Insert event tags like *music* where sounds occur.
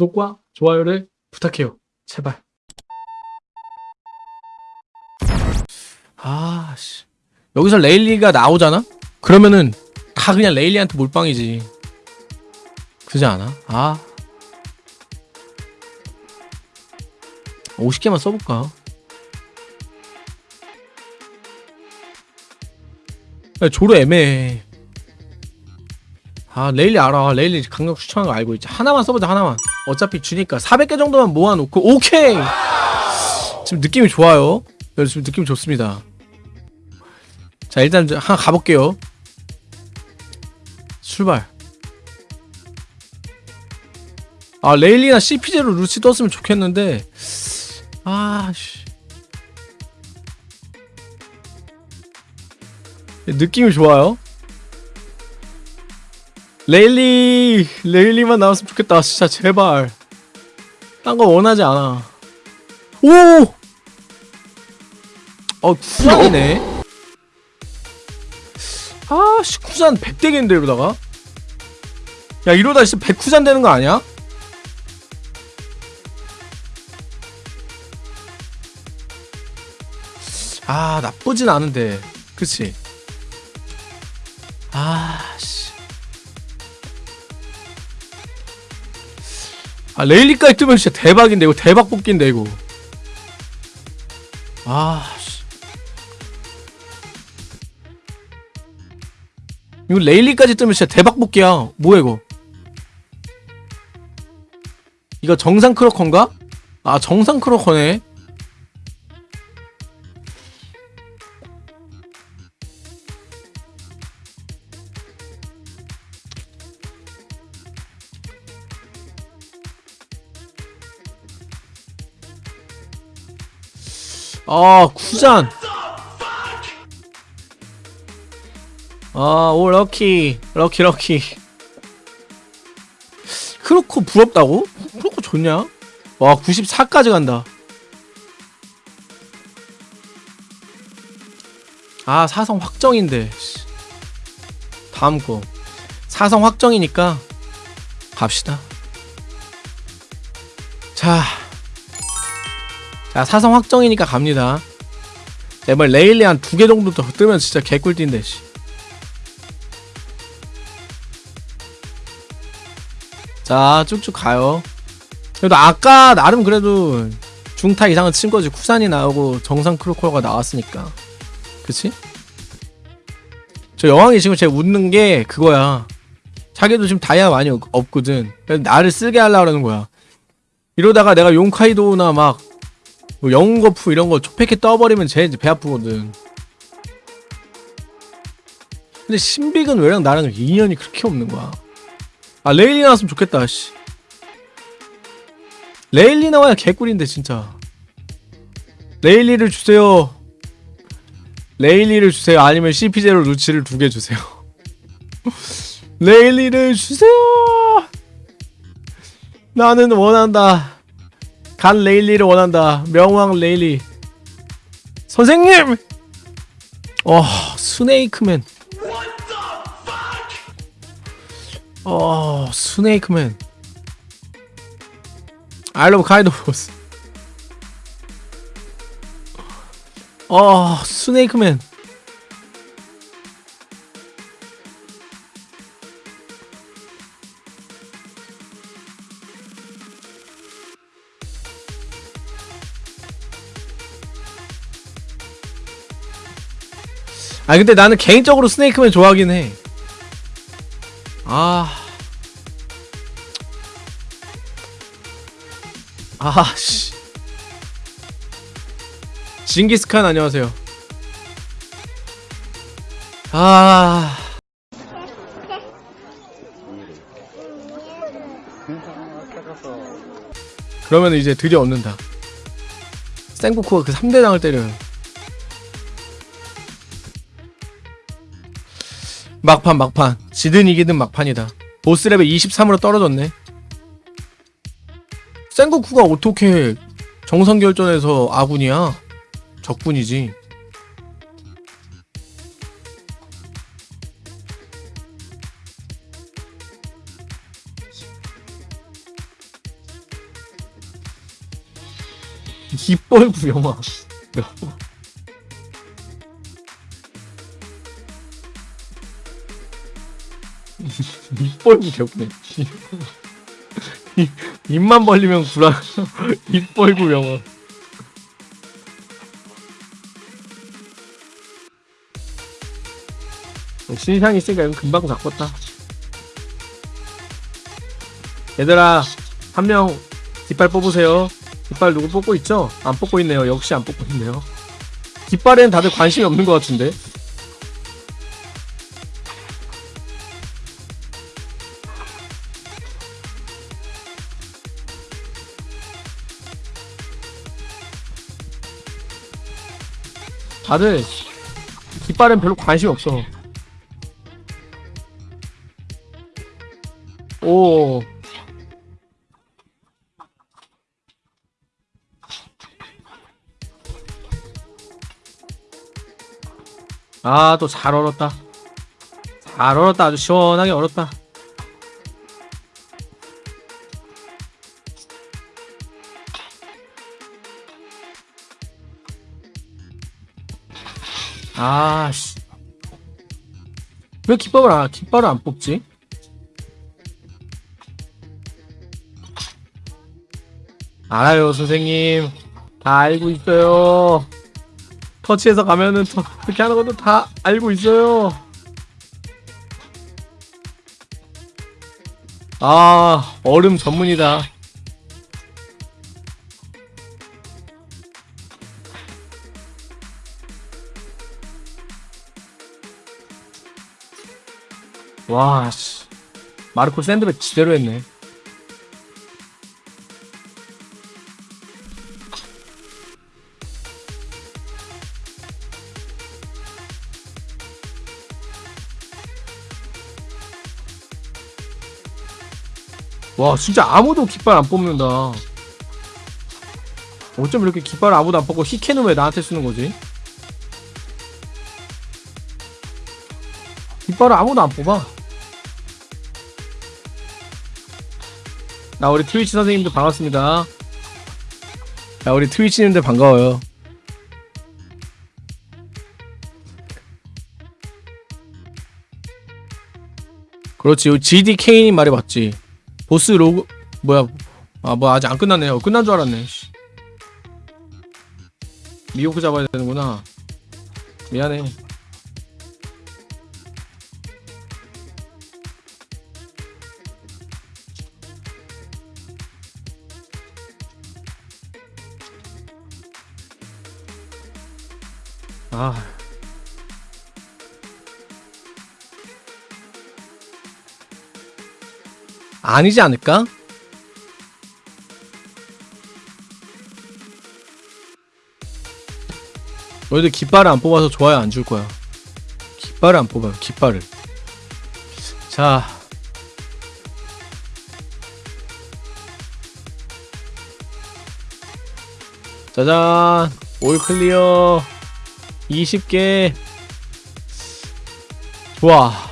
구독과 좋아요를 부탁해요. 제발. 아, 씨. 여기서 레일리가 나오잖아? 그러면은 다 그냥 레일리한테 몰빵이지. 그지 않아? 아. 50개만 써볼까? 야, 조로 애매해. 아, 레일리 알아. 레일리 강력 추천한 거 알고 있지. 하나만 써보자, 하나만. 어차피 주니까 400개 정도만 모아놓고, 오케이! 지금 느낌이 좋아요. 네, 지금 느낌 좋습니다. 자 일단 저 하나 가볼게요 출발 아 레일리나 CP제로 루치 떴으면 좋겠는데 아씨 느낌이 좋아요 레일리 레일리만 나왔으면 좋겠다. 진짜 제발. 딴 거 원하지 않아. 오! 어 쿠란이네. 아씨 쿠잔 100대겠는데 이러다가? 야 이러다 진짜 100쿠잔 되는 거 아니야? 아 나쁘진 않은데. 그치 아 레일리까지 뜨면 진짜 대박인데 이거 대박 뽑기인데 이거. 아 씨. 이거 레일리까지 뜨면 진짜 대박 뽑기야. 뭐야 이거? 이거 정상 크로커인가? 아 정상 크로커네 아 쿠잔 아, 오, 럭키. 럭키, 럭키. 크로코 부럽다고? 크로코 좋냐? 와, 94까지 간다. 아, 사성 확정인데. 씨. 다음 거. 사성 확정이니까 갑시다. 자. 자, 사성 확정이니까 갑니다. 제발 레일리 한 두 개 정도 더 뜨면 진짜 개꿀띠인데, 씨. 자 쭉쭉 가요 그래도 아까 나름 그래도 중타 이상은 친 거지 쿠산이 나오고 정상 크로커가 나왔으니까 그치? 저 여왕이 지금 제 웃는 게 그거야 자기도 지금 다이아 많이 없- 없거든 그래서 나를 쓰게 하려고 그러는 거야 이러다가 내가 용카이도나 막 뭐 영웅 거프 이런 거 초패키 떠버리면 쟤 이제 배 아프거든. 근데 신빅은 왜랑 나랑 인연이 그렇게 없는 거야. 아 레일리 나왔으면 좋겠다 씨. 레일리 나와야 개꿀인데 진짜. 레일리를 주세요. 레일리를 주세요. 아니면 CP0 루치를 두 개 주세요. *laughs* 레일리를 주세요! 나는 원한다 간 레일리를 원한다. 명왕 레일리. 선생님! 어 스네이크맨. 어 스네이크맨. I love 보스 어 스네이크맨 아 근데 나는 개인적으로 스네이크맨 좋아하긴 해 아. 아, 씨. 징기스칸 안녕하세요. 아. 그러면 이제 드디어 얻는다. 생고쿠가 그 3대장을 때려요. 막판 막판. 지든 이기든 막판이다. 보스 레벨 23으로 떨어졌네. 센고쿠가 어떻게 정상결전에서 아군이야? 적군이지. 기뻘 구영아 *laughs* 입벌구 개웃네. 입- 입만 벌리면 구라. 입벌구 영어. 신상이 있으니까 이건 금방 바꿨다. 얘들아, 한 명 깃발 뽑으세요. 깃발 누구 뽑고 있죠? 안 뽑고 있네요. 역시 안 뽑고 있네요. 깃발에는 다들 관심이 없는 것 같은데. 다들 깃발엔 별로 관심이 없어. 오. 아, 또 잘 얼었다. 잘 얼었다. 아주 시원하게 얼었다. 아, 씨. 왜 깃발을 안, 깃발을 안 뽑지? 알아요, 선생님. 다 알고 있어요. 터치해서 가면은 터, 그렇게 하는 것도 다 알고 있어요. 아, 얼음 전문이다. 와, 씨. 마르코 샌드백 지대로 했네. 와, 진짜 아무도 깃발 안 뽑는다. 어쩜 이렇게 깃발 아무도 안 뽑고 히케는 왜 나한테 쓰는 거지? 깃발을 아무도 안 뽑아. 나 우리 트위치 선생님들 반갑습니다. 야 우리 트위치님들 반가워요. 그렇지, GDK님 말이 맞지. 보스 로그 뭐야? 아 뭐 아직 안 끝났네요. 끝난 줄 알았네. 씨. 미호크 잡아야 되는구나. 미안해. 아. 아니지 않을까? 너희들 깃발을 안 뽑아서 좋아요 안 줄 거야. 깃발을 안 뽑아요. 깃발을. 자. 짜잔. 올 클리어. 20개. 좋아.